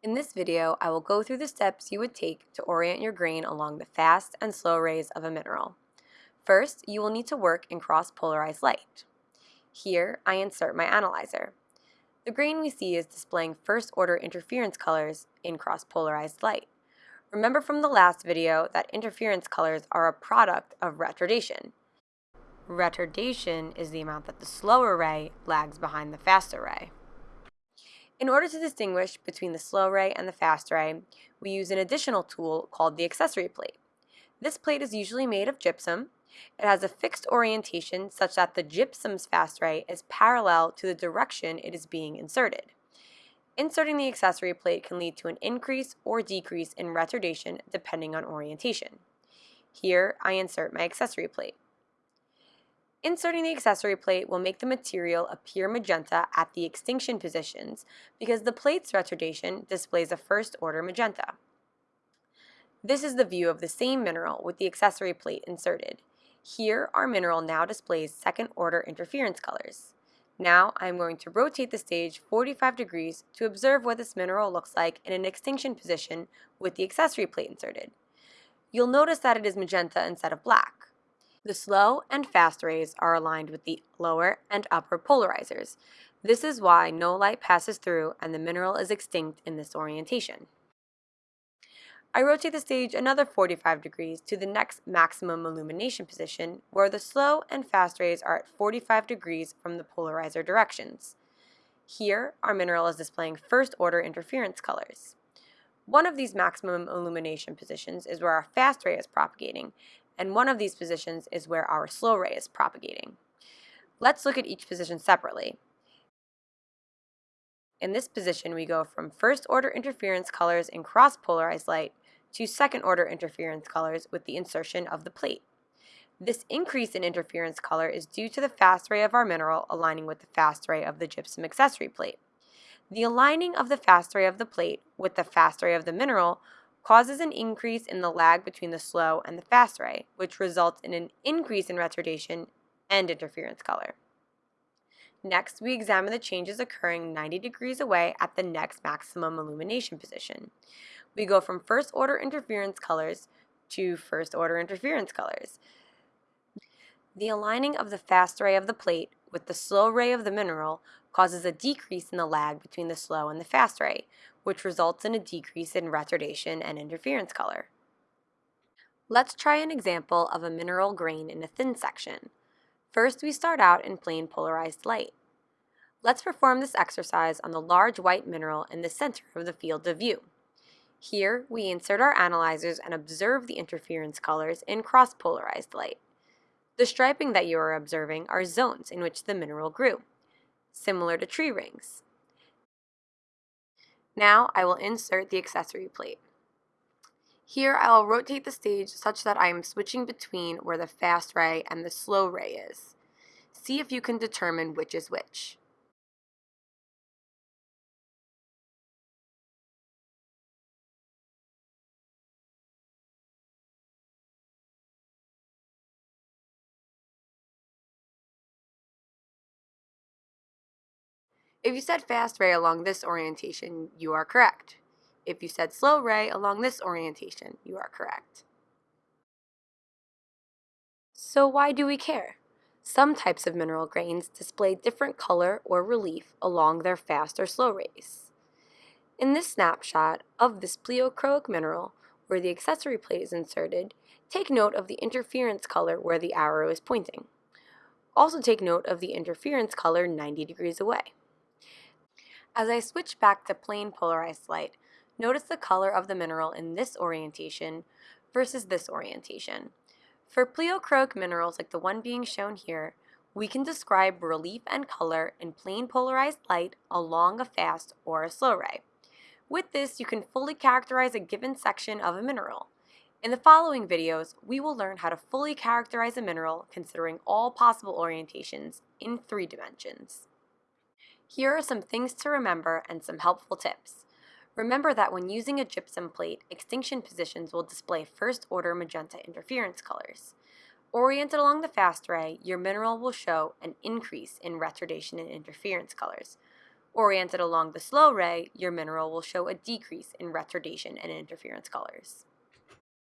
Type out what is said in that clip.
In this video, I will go through the steps you would take to orient your grain along the fast and slow rays of a mineral. First, you will need to work in cross-polarized light. Here, I insert my analyzer. The grain we see is displaying first-order interference colors in cross-polarized light. Remember from the last video that interference colors are a product of retardation. Retardation is the amount that the slower ray lags behind the faster ray. In order to distinguish between the slow ray and the fast ray, we use an additional tool called the accessory plate. This plate is usually made of gypsum. It has a fixed orientation such that the gypsum's fast ray is parallel to the direction it is being inserted. Inserting the accessory plate can lead to an increase or decrease in retardation depending on orientation. Here, I insert my accessory plate. Inserting the accessory plate will make the material appear magenta at the extinction positions because the plate's retardation displays a first-order magenta. This is the view of the same mineral with the accessory plate inserted. Here, our mineral now displays second-order interference colors. Now, I'm going to rotate the stage 45 degrees to observe what this mineral looks like in an extinction position with the accessory plate inserted. You'll notice that it is magenta instead of black. The slow and fast rays are aligned with the lower and upper polarizers. This is why no light passes through and the mineral is extinct in this orientation. I rotate the stage another 45 degrees to the next maximum illumination position where the slow and fast rays are at 45 degrees from the polarizer directions. Here, our mineral is displaying first order interference colors. One of these maximum illumination positions is where our fast ray is propagating, and one of these positions is where our slow ray is propagating. Let's look at each position separately. In this position, we go from first order interference colors in cross-polarized light to second order interference colors with the insertion of the plate. This increase in interference color is due to the fast ray of our mineral aligning with the fast ray of the gypsum accessory plate. The aligning of the fast ray of the plate with the fast ray of the mineral causes an increase in the lag between the slow and the fast ray, which results in an increase in retardation and interference color. Next, we examine the changes occurring 90 degrees away at the next maximum illumination position. We go from first order interference colors to first order interference colors. The aligning of the fast ray of the plate with the slow ray of the mineral causes a decrease in the lag between the slow and the fast ray, which results in a decrease in retardation and interference color. Let's try an example of a mineral grain in a thin section. First, we start out in plain polarized light. Let's perform this exercise on the large white mineral in the center of the field of view. Here, we insert our analyzers and observe the interference colors in cross-polarized light. The striping that you are observing are zones in which the mineral grew, similar to tree rings. Now I will insert the accessory plate. Here I will rotate the stage such that I am switching between where the fast ray and the slow ray is. See if you can determine which is which. If you said fast ray along this orientation, you are correct. If you said slow ray along this orientation, you are correct. So why do we care? Some types of mineral grains display different color or relief along their fast or slow rays. In this snapshot of this pleochroic mineral, where the accessory plate is inserted, take note of the interference color where the arrow is pointing. Also take note of the interference color 90 degrees away. As I switch back to plain polarized light, notice the color of the mineral in this orientation versus this orientation. For pleochroic minerals like the one being shown here, we can describe relief and color in plain polarized light along a fast or a slow ray. With this, you can fully characterize a given section of a mineral. In the following videos, we will learn how to fully characterize a mineral considering all possible orientations in three dimensions. Here are some things to remember and some helpful tips. Remember that when using a gypsum plate, extinction positions will display first-order magenta interference colors. Oriented along the fast ray, your mineral will show an increase in retardation and interference colors. Oriented along the slow ray, your mineral will show a decrease in retardation and interference colors.